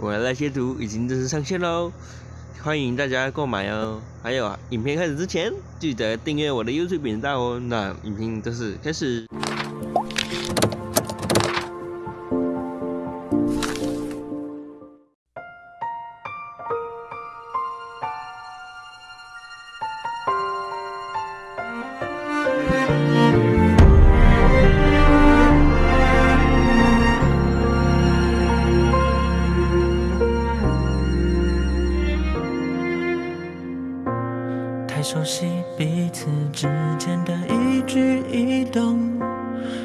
我的那些图已经正式上线喽，欢迎大家购买哦。还有啊，影片开始之前记得订阅我的 YouTube 频道哦。那影片正式开始。太熟悉彼此之间的一举一动，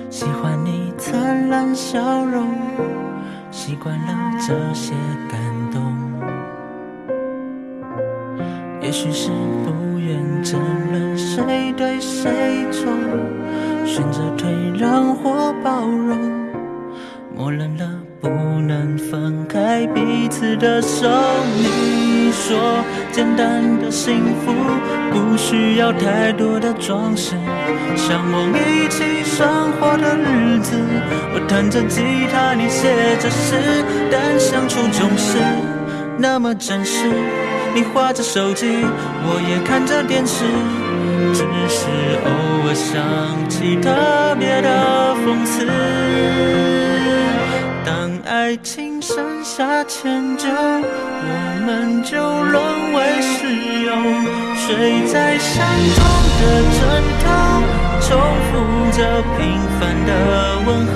喜欢你灿烂笑容，习惯了这些感动。也许是不愿争论谁对谁错，选择退让或包容，默认了不能分开彼此的手。你说简单的幸福不需要太多的装饰，向往一起生活的日子。我弹着吉他，你写着诗，但相处总是那么真实。你划着手机，我也看着电视，只是偶尔想起特别的讽刺。当爱情剩下迁就，我们就沦为室友，睡在相同的枕头，重复着平凡的问候。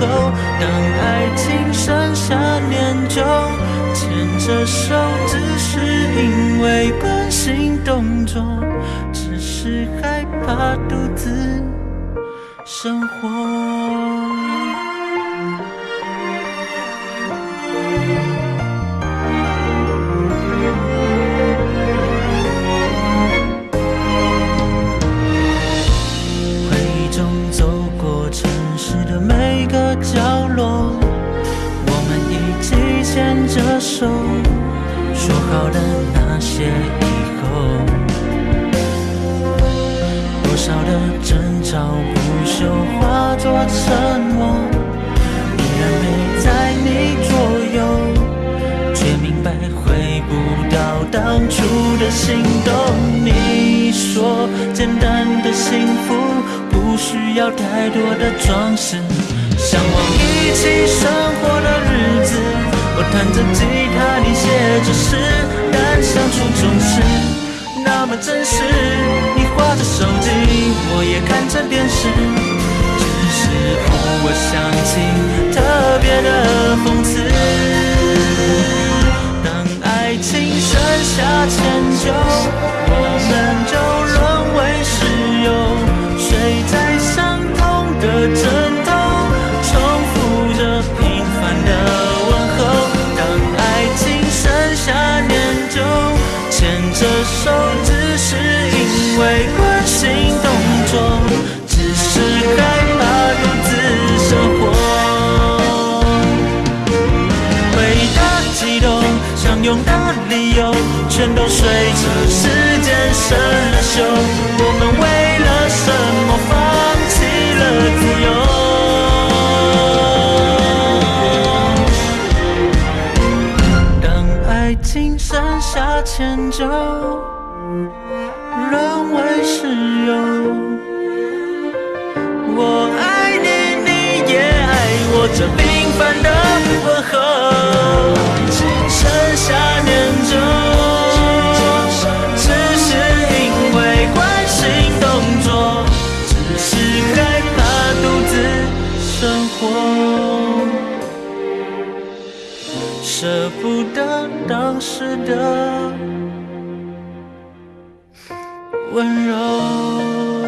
当爱情剩下念旧，牵着手只是因为关心动作，只是害怕独自生活。手，说好的那些以后，多少的争吵不休化作沉默，依然陪在你左右，却明白回不到当初的心动。你说简单的幸福不需要太多的装饰，向往一起生活的日子。我弹着吉他，你写着诗，但相处总是那么真实。你划着手机，我也看着电视，只是偶尔想相拥的理由，全都随着时间生了锈。我们为了什么放弃了自由？当爱情剩下迁就，沦为室友。我爱你，你也爱我，这舍不得当时的温柔。